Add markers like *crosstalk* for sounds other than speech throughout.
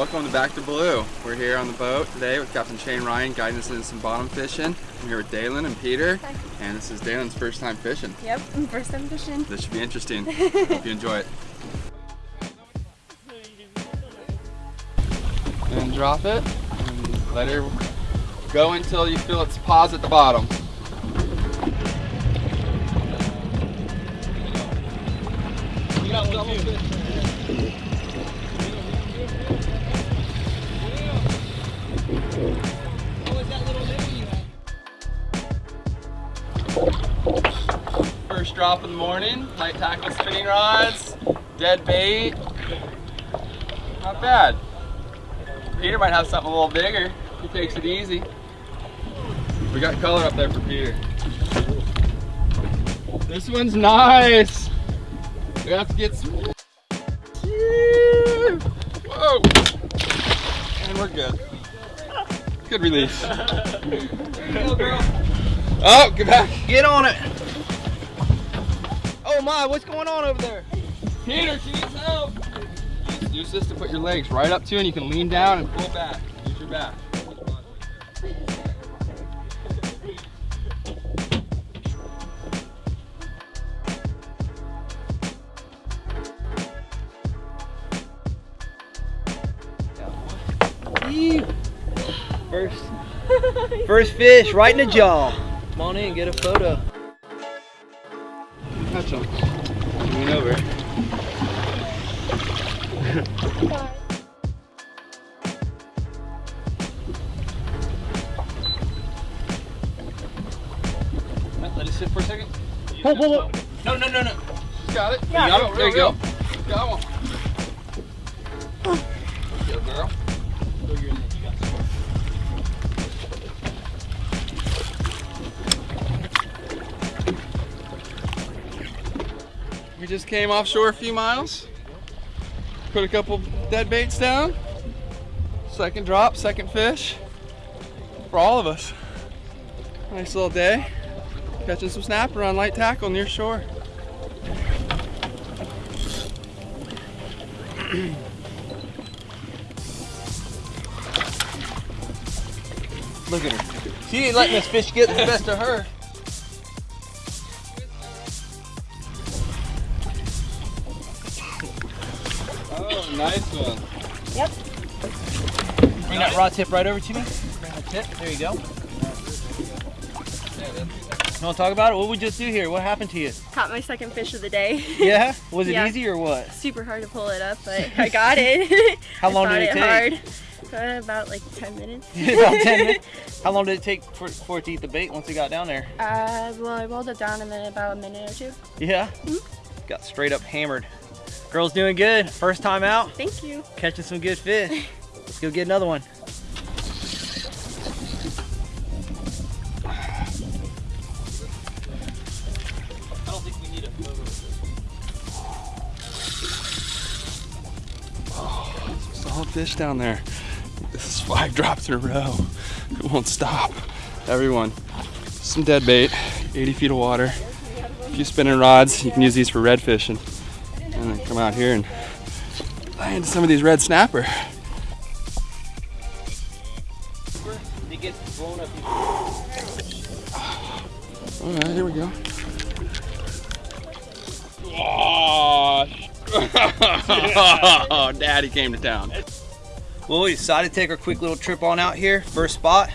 Welcome to Back to Blue. We're here on the boat today with Captain Shane Ryan guiding us into some bottom fishing. I'm here with Dalen and Peter, Hi. and this is Dalen's first time fishing. Yep, *laughs* first time fishing. This should be interesting. *laughs* Hope you enjoy it. And drop it, and let her go until you feel its paws at the bottom. Drop in the morning, light tackle spinning rods, dead bait. Not bad. Peter might have something a little bigger. He takes it easy. We got color up there for Peter. This one's nice. We have to get some. Whoa! And we're good. Good release. *laughs* Oh, get back. Get on it. Oh my, what's going on over there? Peter, she needs help. Use, this to put your legs right up to and you can lean down and pull back. Use your back. First, first fish right in the jaw. Come on in, get a photo. Touch them. Lean over. *laughs* Let it sit for a second. Pull, pull, pull. No, no, no, no. Got it. Yeah, you got real, it. There you real, go. Got one. Good girl. We just came offshore a few miles. Put a couple dead baits down. Second drop, second fish. For all of us. Nice little day. Catching some snapper on light tackle near shore. Look at her. She ain't letting this fish get the best of her. Nice one. Yep. Bring that rod tip right over to me. Bring the tip. There you go. You want to talk about it? What we just do here? What happened to you? Caught my second fish of the day. *laughs* Yeah? Was it Yeah. easy or what? Super hard to pull it up, but *laughs* I got it. *laughs* How long did it take? Hard. Uh, about like 10 minutes. About 10 minutes. How long did it take for, for it to eat the bait once it got down there? Uh, well, I rolled it down in about a minute or two. Yeah? Mm-hmm. Got straight up hammered. Girl's doing good. First time out. Thank you. Catching some good fish. *laughs* Let's go get another one. I don't think we need a photo fish down there. This is five drops in a row. It won't stop. Everyone, some dead bait, 80 feet of water, a few spinning rods. You can use these for red fishing. Come out here and land some of these red snapper. It gets blown up. All right, here we go. Oh, *laughs* daddy came to town. Well, we decided to take our quick little trip on out here. First spot.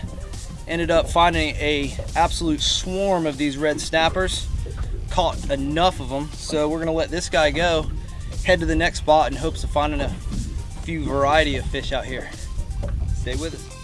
Ended up finding a absolute swarm of these red snappers. Caught enough of them, so we're gonna let this guy go. Head to the next spot in hopes of finding a few variety of fish out here. Stay with us.